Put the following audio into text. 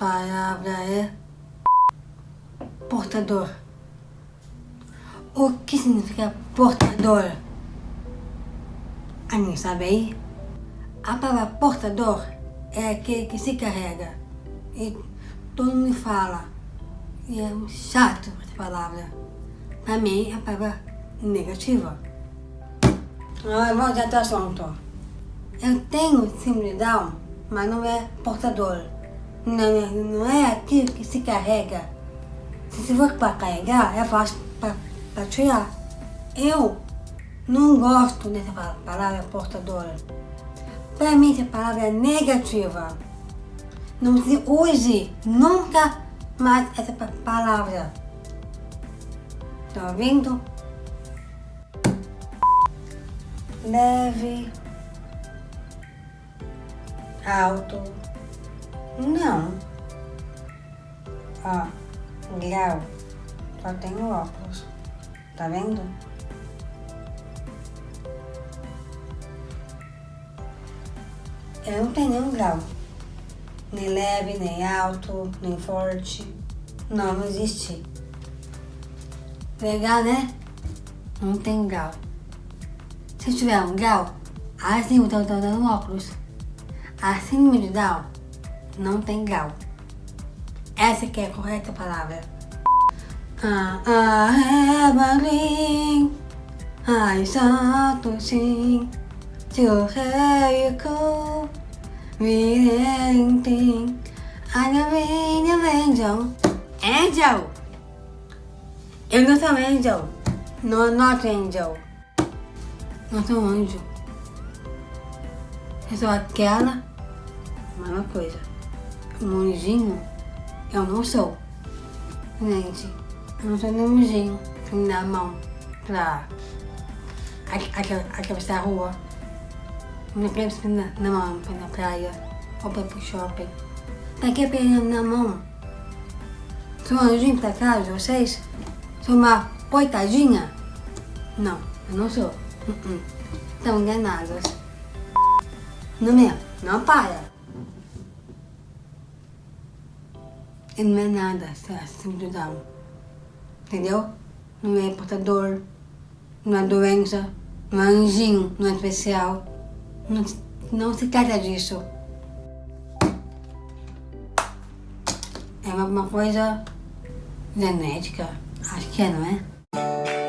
palavra é portador. O que significa portador? Ah, Alguém sabe aí? A palavra portador é aquele que se carrega. E todo mundo fala. E é chato essa palavra. Para mim é a palavra negativa. Agora vamos ao assunto. Eu tenho síndrome Down, mas não é portador. Não, não é aquilo que se carrega. Se for para carregar, é fácil para tirar. Eu não gosto dessa palavra portadora. Para mim, essa palavra é negativa. Não se use nunca mais essa palavra. Tá ouvindo? Leve. Alto. Não. Ó, grau. Só tenho óculos. Tá vendo? Eu não tenho nenhum grau. Nem leve, nem alto, nem forte. Não, não existe. Legal, né? Não tem grau. Se tiver um grau, assim eu tô dando óculos. Acima de Down, não tem grau. Essa que é a correta palavra. Ah, ah, Evelyn, ai, sim, teu a minha angel. Angel! Eu não sou angel. No, not angel. Não sou anjo. Eu sou aquela, mesma coisa. Um anjinho, eu não sou. Gente, eu não sou nenhum anjinho na mão pra atravessar a rua. Não quero na, na mão pra ir na praia ou pra ir pro shopping. Pra que pegar na mão? Sou um anjinho pra de vocês? Sou uma coitadinha? Não, eu não sou. Uh -uh. Estão enganadas. Não mesmo, não para. Ele não é nada, síndrome Down. Entendeu? Não é portador, não é doença, não é anjinho, não é especial. Não, não se trata disso. É uma, uma coisa genética, acho que é, não é?